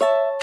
you